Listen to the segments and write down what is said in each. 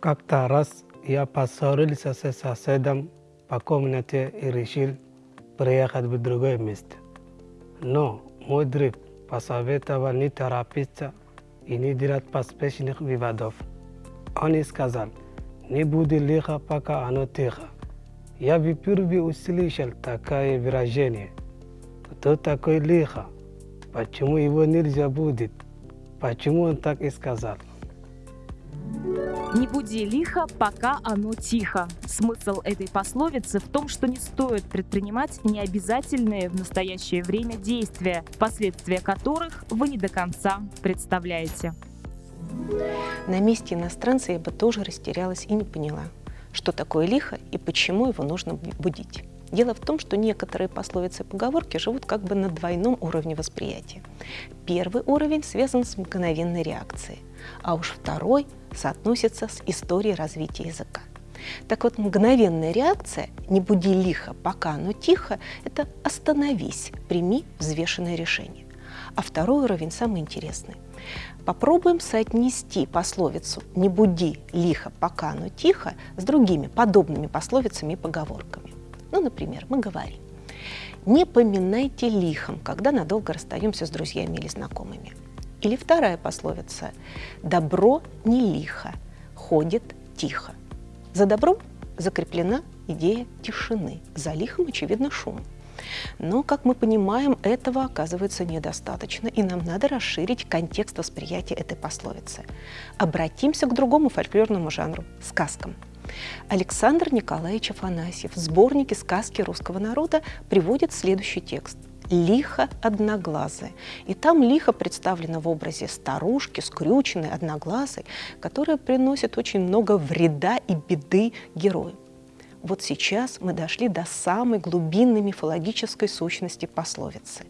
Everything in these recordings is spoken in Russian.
Как-то раз я поссорился с соседом по комнате и решил приехать в другое место. Но мой друг посоветовал не торопиться и не делать поспешных выводов. Он сказал, не буди лихо, пока оно тихо. Я впервые услышал такое выражение. Кто такой лихо? Почему его нельзя будет? Почему он так и сказал? Не буди лихо, пока оно тихо. Смысл этой пословицы в том, что не стоит предпринимать необязательные в настоящее время действия, последствия которых вы не до конца представляете. На месте иностранца я бы тоже растерялась и не поняла, что такое лихо и почему его нужно будить. Дело в том, что некоторые пословицы и поговорки живут как бы на двойном уровне восприятия. Первый уровень связан с мгновенной реакцией, а уж второй соотносится с историей развития языка. Так вот, мгновенная реакция «не буди лихо, пока оно тихо» – это «остановись, прими взвешенное решение». А второй уровень самый интересный. Попробуем соотнести пословицу «не буди лихо, пока оно тихо» с другими подобными пословицами и поговорками. Ну, например, мы говорим «не поминайте лихом, когда надолго расстаемся с друзьями или знакомыми». Или вторая пословица «добро не лихо, ходит тихо». За добром закреплена идея тишины, за лихом, очевидно, шум. Но, как мы понимаем, этого оказывается недостаточно, и нам надо расширить контекст восприятия этой пословицы. Обратимся к другому фольклорному жанру – сказкам. Александр Николаевич Афанасьев в сборнике «Сказки русского народа» приводит следующий текст лихо одноглазая. И там лихо представлено в образе старушки, скрюченной, одноглазой, которая приносит очень много вреда и беды герою. Вот сейчас мы дошли до самой глубинной мифологической сущности пословицы.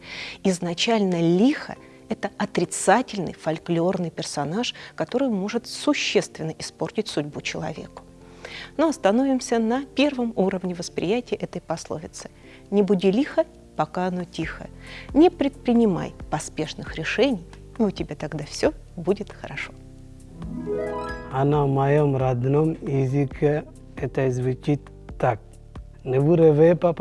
Изначально лихо – это отрицательный фольклорный персонаж, который может существенно испортить судьбу человеку. Но остановимся на первом уровне восприятия этой пословицы. «Не буди лихо, пока оно тихо. Не предпринимай поспешных решений, и у тебя тогда все будет хорошо». А на моем родном языке это звучит так. Не vous réveillez pas